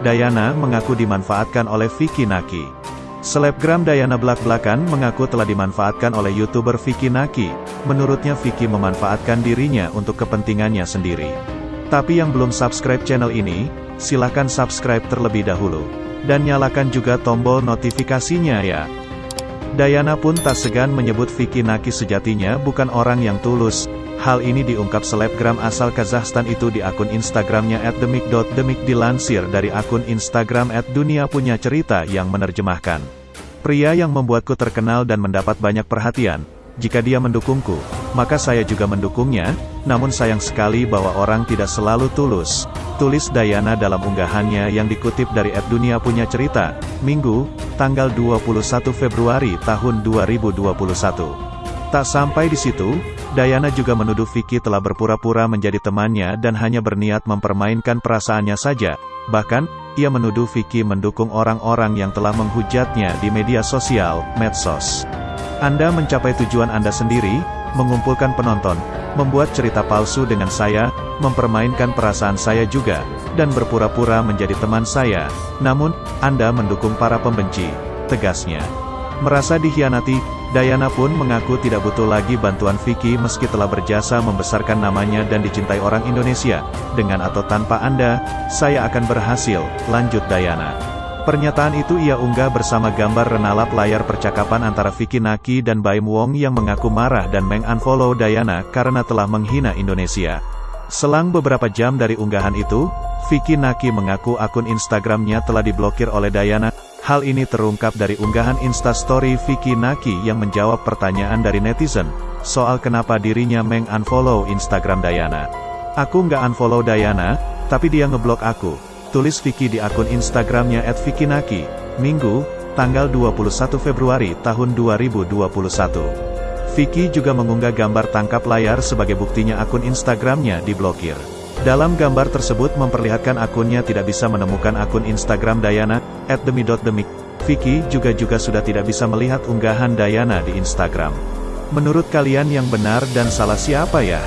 Dayana mengaku dimanfaatkan oleh Vicky Naki. Selebgram Dayana belak-belakan mengaku telah dimanfaatkan oleh YouTuber Vicky Naki. Menurutnya Vicky memanfaatkan dirinya untuk kepentingannya sendiri. Tapi yang belum subscribe channel ini, silahkan subscribe terlebih dahulu. Dan nyalakan juga tombol notifikasinya ya. Dayana pun tak segan menyebut Vicky Naki sejatinya bukan orang yang tulus, Hal ini diungkap selebgram asal Kazakhstan itu di akun Instagramnya @demik.demik dilansir dari akun Instagram @dunia punya cerita yang menerjemahkan. Pria yang membuatku terkenal dan mendapat banyak perhatian, jika dia mendukungku, maka saya juga mendukungnya, namun sayang sekali bahwa orang tidak selalu tulus. Tulis Dayana dalam unggahannya yang dikutip dari @dunia punya cerita, Minggu, tanggal 21 Februari tahun 2021. Tak sampai di situ, Dayana juga menuduh Vicky telah berpura-pura menjadi temannya dan hanya berniat mempermainkan perasaannya saja. Bahkan, ia menuduh Vicky mendukung orang-orang yang telah menghujatnya di media sosial, medsos. Anda mencapai tujuan Anda sendiri, mengumpulkan penonton, membuat cerita palsu dengan saya, mempermainkan perasaan saya juga, dan berpura-pura menjadi teman saya. Namun, Anda mendukung para pembenci, tegasnya. Merasa dikhianati, Dayana pun mengaku tidak butuh lagi bantuan Vicky meski telah berjasa membesarkan namanya dan dicintai orang Indonesia. Dengan atau tanpa Anda, saya akan berhasil, lanjut Dayana. Pernyataan itu ia unggah bersama gambar renalap layar percakapan antara Vicky Naki dan Baim Wong yang mengaku marah dan mengunfollow Dayana karena telah menghina Indonesia. Selang beberapa jam dari unggahan itu, Vicky Naki mengaku akun Instagramnya telah diblokir oleh Dayana, Hal ini terungkap dari unggahan instastory Vicky Naki yang menjawab pertanyaan dari netizen, soal kenapa dirinya meng-unfollow Instagram Dayana. Aku nggak unfollow Dayana, tapi dia ngeblok aku. Tulis Vicky di akun Instagramnya @vickinaki, Minggu, tanggal 21 Februari tahun 2021. Vicky juga mengunggah gambar tangkap layar sebagai buktinya akun Instagramnya diblokir. Dalam gambar tersebut memperlihatkan akunnya tidak bisa menemukan akun Instagram Dayana, at demi.demik. Vicky juga juga sudah tidak bisa melihat unggahan Dayana di Instagram. Menurut kalian yang benar dan salah siapa ya?